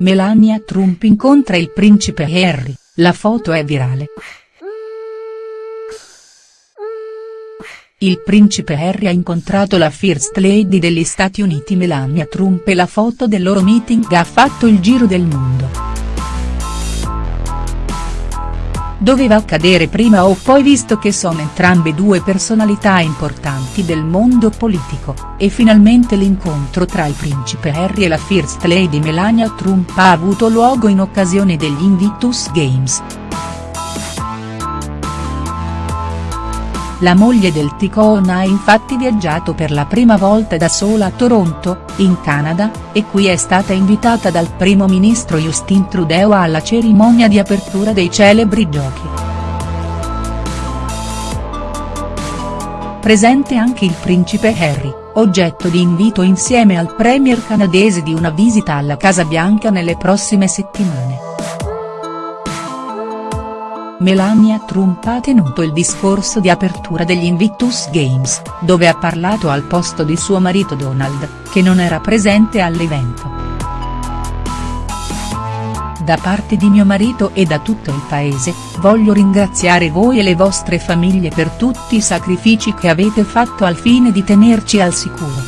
Melania Trump incontra il principe Harry, la foto è virale. Il principe Harry ha incontrato la First Lady degli Stati Uniti Melania Trump e la foto del loro meeting ha fatto il giro del mondo. Doveva accadere prima o poi visto che sono entrambe due personalità importanti del mondo politico, e finalmente l'incontro tra il principe Harry e la First Lady Melania Trump ha avuto luogo in occasione degli Invictus Games. La moglie del Ticone ha infatti viaggiato per la prima volta da sola a Toronto, in Canada, e qui è stata invitata dal primo ministro Justin Trudeau alla cerimonia di apertura dei celebri giochi. Presente anche il principe Harry, oggetto di invito insieme al premier canadese di una visita alla Casa Bianca nelle prossime settimane. Melania Trump ha tenuto il discorso di apertura degli Invictus Games, dove ha parlato al posto di suo marito Donald, che non era presente all'evento. Da parte di mio marito e da tutto il paese, voglio ringraziare voi e le vostre famiglie per tutti i sacrifici che avete fatto al fine di tenerci al sicuro.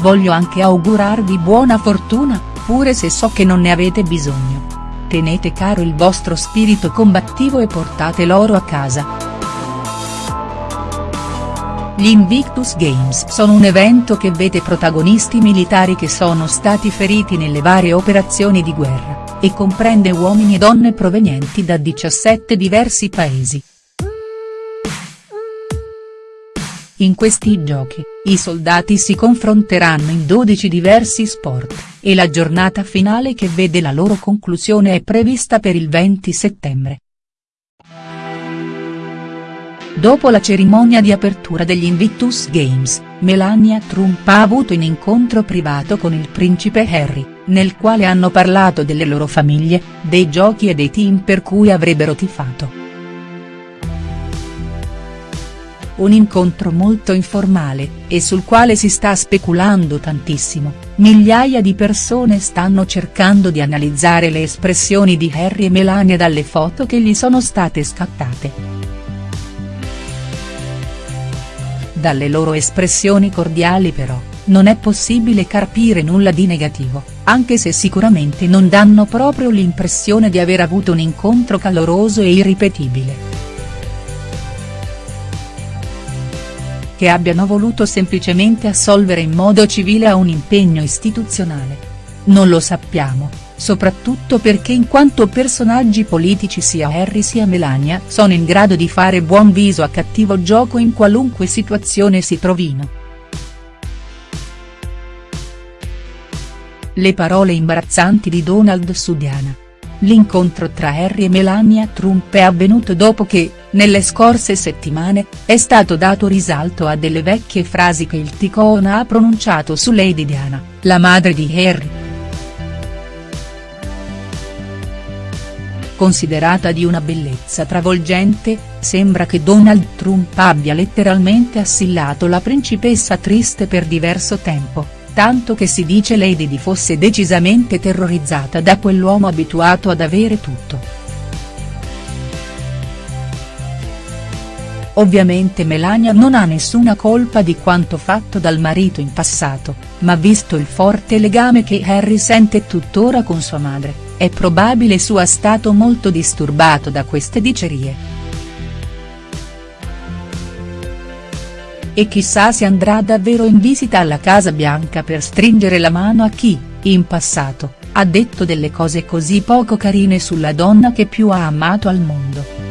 Voglio anche augurarvi buona fortuna, pure se so che non ne avete bisogno tenete caro il vostro spirito combattivo e portate l'oro a casa. Gli Invictus Games sono un evento che vede protagonisti militari che sono stati feriti nelle varie operazioni di guerra, e comprende uomini e donne provenienti da 17 diversi paesi. In questi giochi, i soldati si confronteranno in 12 diversi sport, e la giornata finale che vede la loro conclusione è prevista per il 20 settembre. Dopo la cerimonia di apertura degli Invictus Games, Melania Trump ha avuto un incontro privato con il principe Harry, nel quale hanno parlato delle loro famiglie, dei giochi e dei team per cui avrebbero tifato. Un incontro molto informale, e sul quale si sta speculando tantissimo, migliaia di persone stanno cercando di analizzare le espressioni di Harry e Melania dalle foto che gli sono state scattate. Dalle loro espressioni cordiali però, non è possibile carpire nulla di negativo, anche se sicuramente non danno proprio l'impressione di aver avuto un incontro caloroso e irripetibile. Che abbiano voluto semplicemente assolvere in modo civile a un impegno istituzionale. Non lo sappiamo, soprattutto perché in quanto personaggi politici sia Harry sia Melania sono in grado di fare buon viso a cattivo gioco in qualunque situazione si trovino. Le parole imbarazzanti di Donald su Diana. L'incontro tra Harry e Melania Trump è avvenuto dopo che, nelle scorse settimane, è stato dato risalto a delle vecchie frasi che il Ticone ha pronunciato su Lady Diana, la madre di Harry. Considerata di una bellezza travolgente, sembra che Donald Trump abbia letteralmente assillato la principessa triste per diverso tempo tanto che si dice Lady Di fosse decisamente terrorizzata da quell'uomo abituato ad avere tutto. Ovviamente Melania non ha nessuna colpa di quanto fatto dal marito in passato, ma visto il forte legame che Harry sente tuttora con sua madre, è probabile sia stato molto disturbato da queste dicerie. e chissà se andrà davvero in visita alla Casa Bianca per stringere la mano a chi, in passato, ha detto delle cose così poco carine sulla donna che più ha amato al mondo.